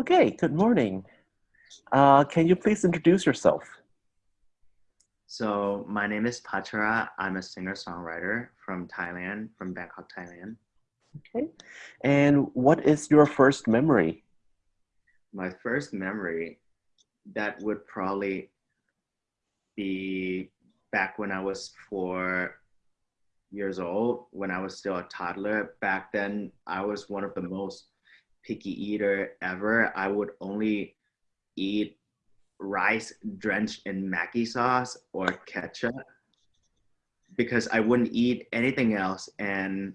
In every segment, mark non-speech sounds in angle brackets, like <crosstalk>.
Okay, good morning. Uh, can you please introduce yourself? So my name is Pachara. I'm a singer-songwriter from Thailand, from Bangkok, Thailand. Okay. And what is your first memory? My first memory, that would probably be back when I was four years old, when I was still a toddler. Back then, I was one of the most picky eater ever. I would only eat rice drenched in Maggi sauce or ketchup because I wouldn't eat anything else. And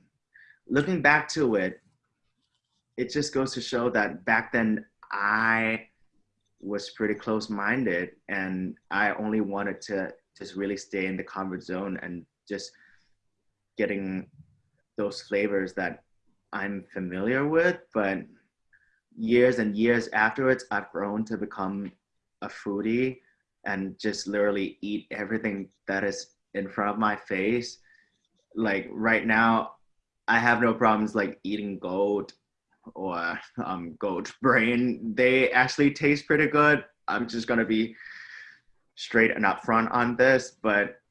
looking back to it, it just goes to show that back then I was pretty close minded and I only wanted to just really stay in the comfort zone and just getting those flavors that I'm familiar with. But years and years afterwards, I've grown to become a foodie and just literally eat everything that is in front of my face. Like right now, I have no problems like eating goat or um, goat brain. They actually taste pretty good. I'm just gonna be straight and upfront on this, but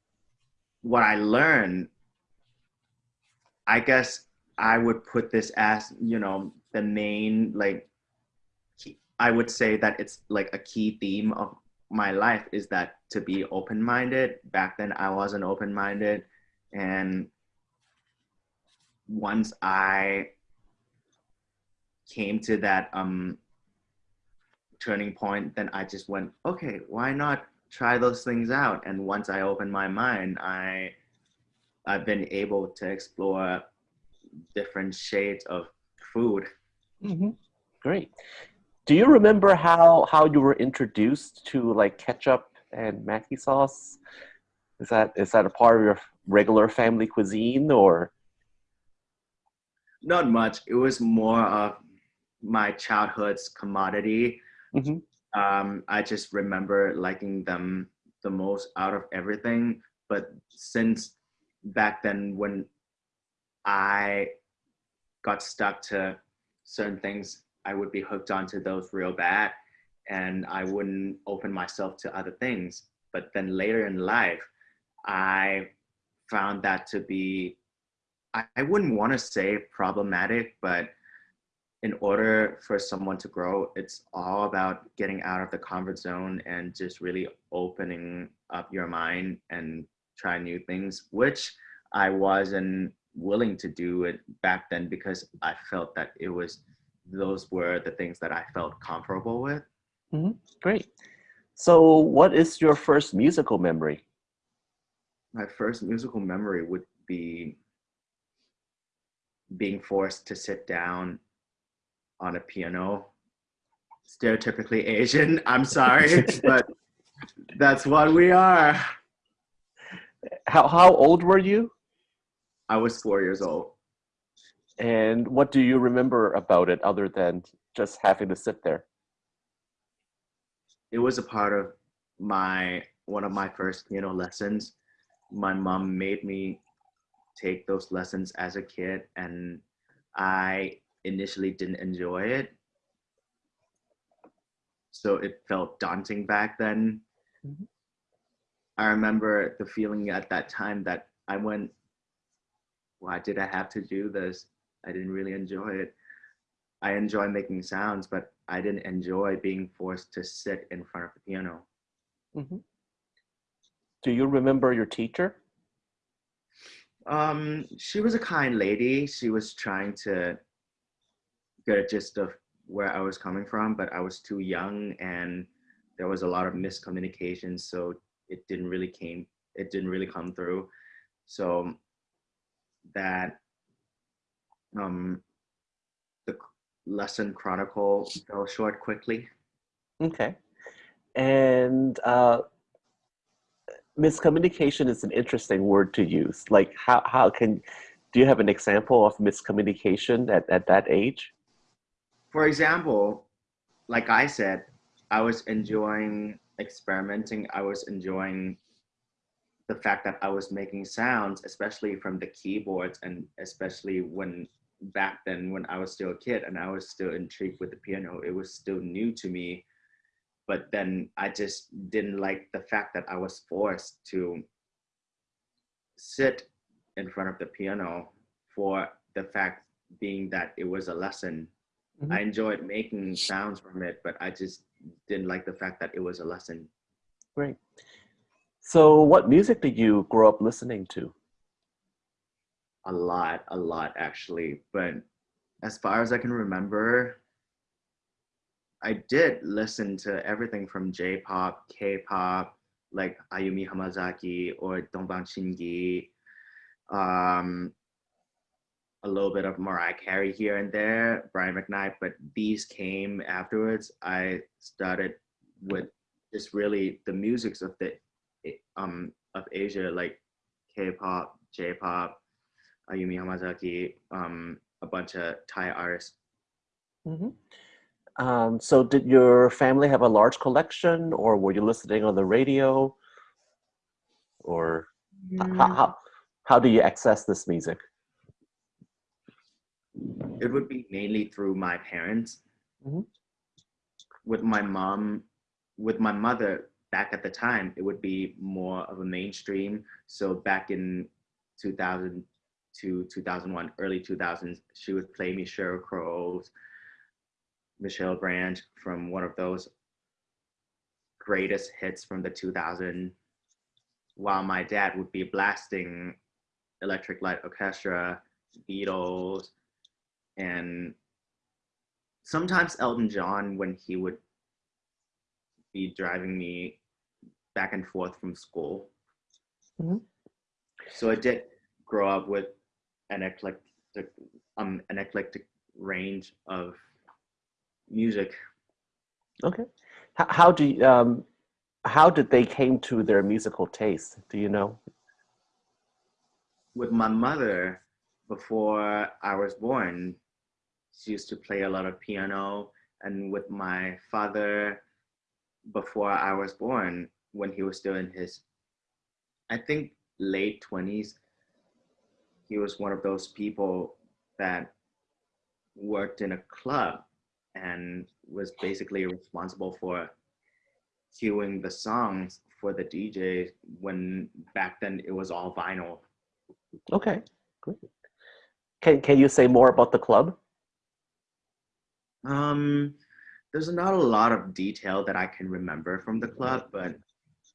what I learned, I guess I would put this as, you know, the main like I would say that it's like a key theme of my life is that to be open-minded. Back then I wasn't open-minded and once I came to that um turning point, then I just went, okay, why not try those things out? And once I opened my mind, I I've been able to explore different shades of food. Mm -hmm. Great do you remember how how you were introduced to like ketchup and Maggi sauce? Is that is that a part of your regular family cuisine or? Not much. It was more of my childhood's commodity. Mm-hmm. Um, I just remember liking them the most out of everything. But since back then, when I got stuck to certain things I would be hooked onto those real bad and I wouldn't open myself to other things. But then later in life, I found that to be, I, I wouldn't want to say problematic, but in order for someone to grow, it's all about getting out of the comfort zone and just really opening up your mind and try new things, which I wasn't willing to do it back then because I felt that it was those were the things that I felt comfortable with. Mm -hmm. Great. So, what is your first musical memory? My first musical memory would be being forced to sit down on a piano. Stereotypically Asian, <laughs> I'm sorry, <laughs> but that's what we are. How, how old were you? I was four years old. And what do you remember about it other than just having to sit there? It was a part of my one of my first piano lessons. My mom made me take those lessons as a kid and I initially didn't enjoy it. So it felt daunting back then. Mm -hmm. I remember the feeling at that time that I went, why did I have to do this? I didn't really enjoy it. I enjoy making sounds, but I didn't enjoy being forced to sit in front of the piano. Mm -hmm. Do you remember your teacher? Um, she was a kind lady. She was trying to get a gist of where I was coming from, but I was too young and there was a lot of miscommunication. So it didn't really came, it didn't really come through. So that um, the lesson chronicle fell short quickly. Okay. And uh, miscommunication is an interesting word to use. Like how, how can, do you have an example of miscommunication at, at that age? For example, like I said, I was enjoying experimenting. I was enjoying the fact that I was making sounds, especially from the keyboards and especially when back then when I was still a kid and I was still intrigued with the piano. It was still new to me. But then I just didn't like the fact that I was forced to sit in front of the piano for the fact being that it was a lesson. Mm-hmm. I enjoyed making sounds from it, but I just didn't like the fact that it was a lesson. Great. So, what music did you grow up listening to? A lot, a lot actually. But as far as I can remember, I did listen to everything from J pop, K pop, like Ayumi Hamasaki or Dongbang Shingi, um, a little bit of Mariah Carey here and there, Brian McKnight, but these came afterwards. I started with just really the musics of the um of Asia, like K-pop, J-pop, Ayumi Hamasaki, um, a bunch of Thai artists. Mm-hmm. Um, so did your family have a large collection or were you listening on the radio? Or mm. how, how, how do you access this music? It would be mainly through my parents. Mm-hmm. With my mom, with my mother back at the time, it would be more of a mainstream. So back in 2000 to 2001, early 2000s, she would play me Sheryl Crow's, Michelle Branch from one of those greatest hits from the 2000s, while my dad would be blasting Electric Light Orchestra, Beatles, and sometimes Elton John when he would be driving me back and forth from school. Mm-hmm. So I did grow up with an eclectic, um, an eclectic range of music. Okay. How, how do you, um, how did they came to their musical taste? Do you know? With my mother, before I was born, she used to play a lot of piano. And with my father, before I was born, when he was still in his, I think, late 20s, he was one of those people that worked in a club and was basically responsible for cueing the songs for the DJ when back then it was all vinyl. Okay, great. Can, can you say more about the club? Um, there's not a lot of detail that I can remember from the club, but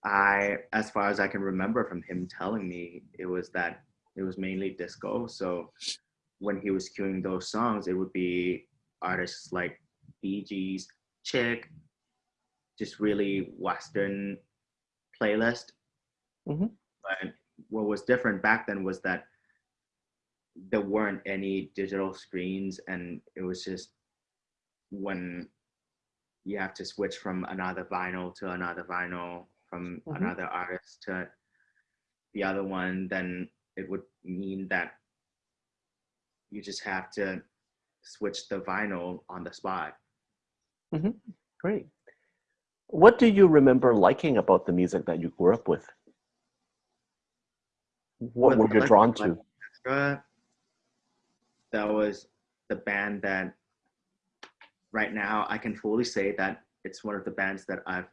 I, as far as I can remember from him telling me, it was that it was mainly disco. So when he was cueing those songs, it would be artists like Bee Gees, Chick, just really Western playlist. Mm-hmm. But what was different back then was that there weren't any digital screens, and it was just when you have to switch from another vinyl to another vinyl, from mm-hmm. another artist to the other one, then it would mean that you just have to switch the vinyl on the spot. Mm-hmm. Great. What do you remember liking about the music that you grew up with? What were you drawn to? Extra, that was the band that right now I can fully say that it's one of the bands that I've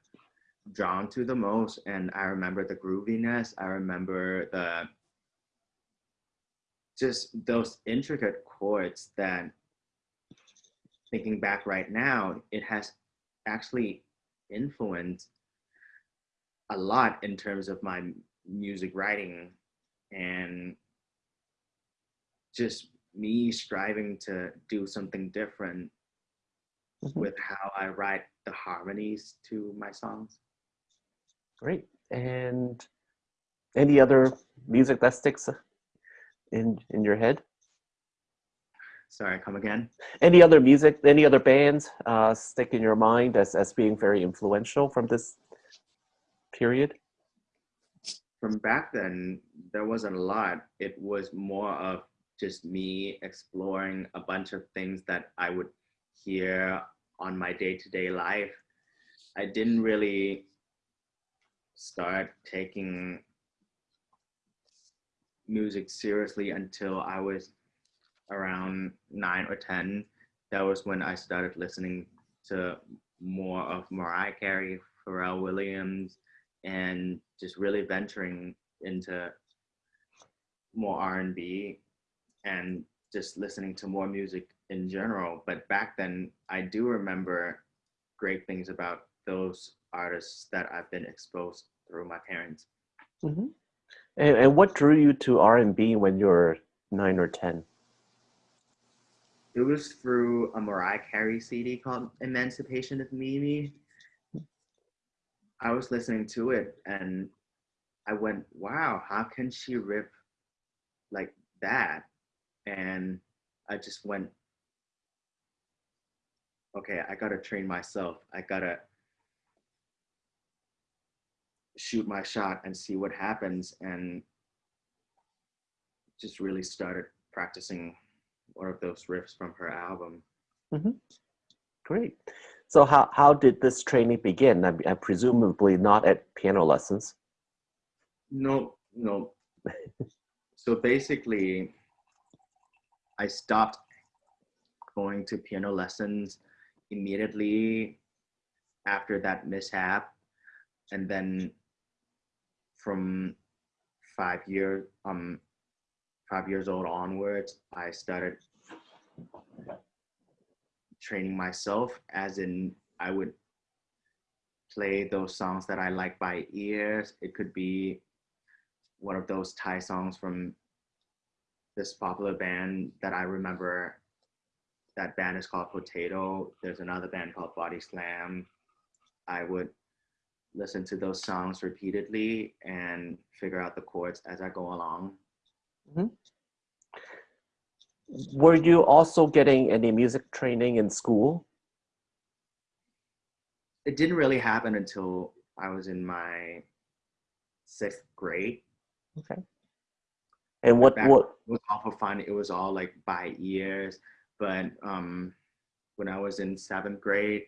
drawn to the most. And I remember the grooviness. I remember the just those intricate chords that thinking back right now, it has actually influenced a lot in terms of my music writing and just me striving to do something different mm-hmm. with how I write the harmonies to my songs. Great. And any other music that sticks in in your head? Sorry, come again. Any other music, any other bands uh, stick in your mind as, as being very influential from this period? From back then, there wasn't a lot. It was more of just me exploring a bunch of things that I would hear on my day to day life. I didn't really start taking music seriously until I was around nine or 10, that was when I started listening to more of Mariah Carey, Pharrell Williams, and just really venturing into more R&B and just listening to more music in general. But back then, I do remember great things about those artists that I've been exposed through my parents. Mm-hmm. And, and what drew you to R&B when you were nine or 10? It was through a Mariah Carey CD called Emancipation of Mimi. I was listening to it and I went, wow, how can she rip like that? And I just went, okay, I gotta train myself. I gotta shoot my shot and see what happens. And just really started practicing one of those riffs from her album. Mm-hmm. Great. So how, how did this training begin? I, I presumably not at piano lessons. No, no. <laughs> so basically, I stopped going to piano lessons immediately after that mishap. And then from five years, um, five years old onwards, I started training myself as in I would play those songs that I like by ears. It could be one of those Thai songs from this popular band that I remember. That band is called Potato. There's another band called Body Slam. I would listen to those songs repeatedly and figure out the chords as I go along. Mm-hmm. Were you also getting any music training in school? It didn't really happen until I was in my sixth grade. Okay. And what what it was awful fun. It was all like by ears. But um, when I was in seventh grade,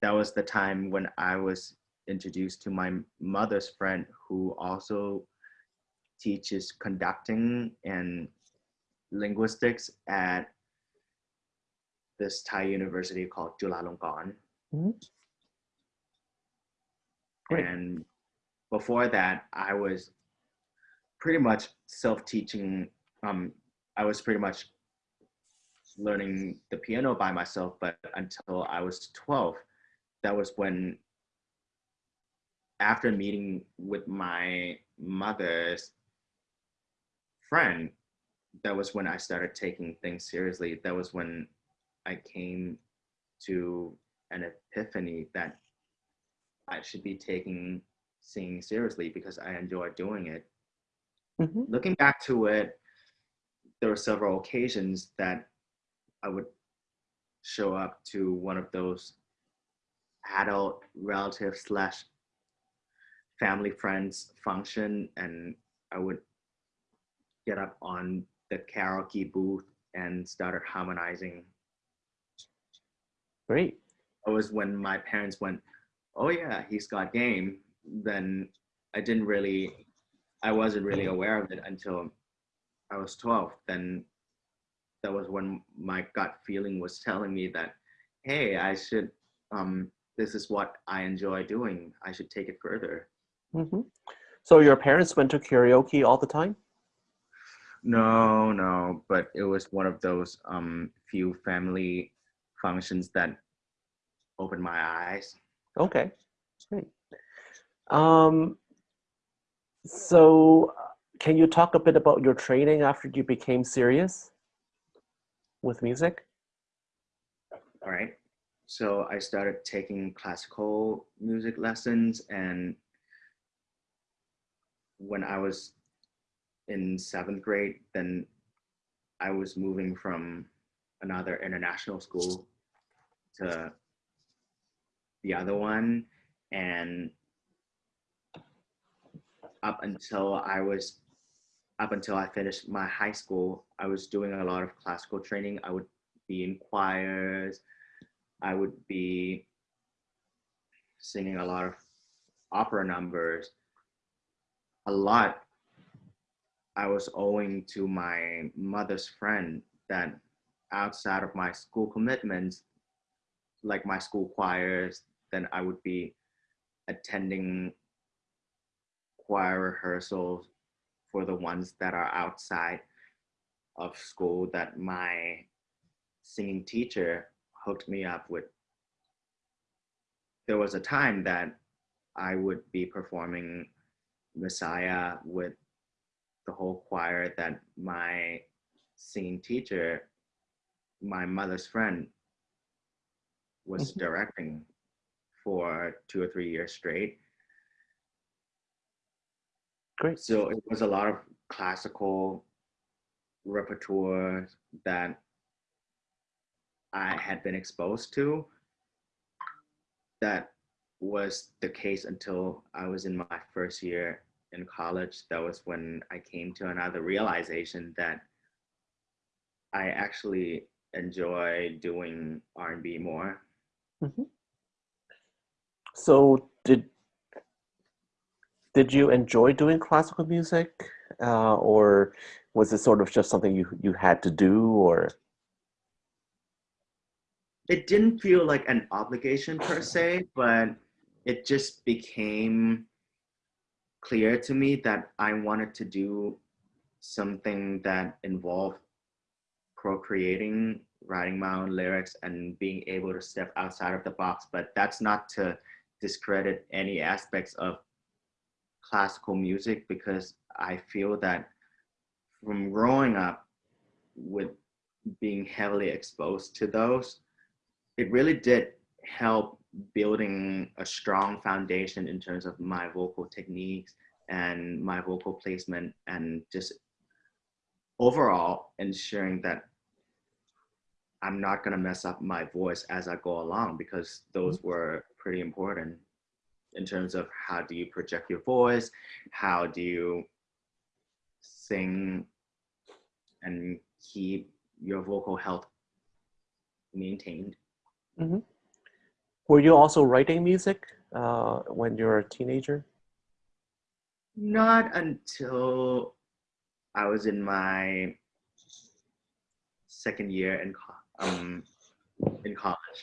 that was the time when I was introduced to my mother's friend who also teaches conducting and linguistics at this Thai university called Chulalongkorn. Mm-hmm. And before that, I was pretty much self-teaching. Um, I was pretty much learning the piano by myself, but until I was 12, that was when, after meeting with my mother's friend, that was when I started taking things seriously. That was when I came to an epiphany that I should be taking singing seriously because I enjoy doing it. Mm-hmm. Looking back to it, there were several occasions that I would show up to one of those adult relative slash family friends function and I would get up on the karaoke booth and started harmonizing. Great. It was when my parents went, oh yeah, he's got game. Then I didn't really, I wasn't really aware of it until I was 12. Then that was when my gut feeling was telling me that, hey, I should, um, this is what I enjoy doing. I should take it further. Mm-hmm. So your parents went to karaoke all the time? No, no, but it was one of those um, few family functions that opened my eyes. Okay, great. Um, so, can you talk a bit about your training after you became serious with music? All right. So I started taking classical music lessons, and when I was in seventh grade, then I was moving from another international school to the other one. And up until I was, up until I finished my high school, I was doing a lot of classical training. I would be in choirs. I would be singing a lot of opera numbers, a lot I was owing to my mother's friend that outside of my school commitments, like my school choirs, then I would be attending choir rehearsals for the ones that are outside of school that my singing teacher hooked me up with. There was a time that I would be performing Messiah with the whole choir that my singing teacher, my mother's friend, was mm-hmm. directing for two or three years straight. Great. So it was a lot of classical repertoire that I had been exposed to. That was the case until I was in my first year in college. That was when I came to another realization that I actually enjoy doing R&B more. Mm-hmm. So did did you enjoy doing classical music, uh, or was it sort of just something you you had to do, or? It didn't feel like an obligation per se, but it just became clear to me that I wanted to do something that involved procreating, writing my own lyrics, and being able to step outside of the box. But that's not to discredit any aspects of classical music because I feel that from growing up with being heavily exposed to those, it really did help building a strong foundation in terms of my vocal techniques and my vocal placement and just overall ensuring that I'm not going to mess up my voice as I go along because those mm-hmm. were pretty important in terms of how do you project your voice, how do you sing and keep your vocal health maintained. Mm-hmm. Were you also writing music uh, when you were a teenager? Not until I was in my second year in um in college.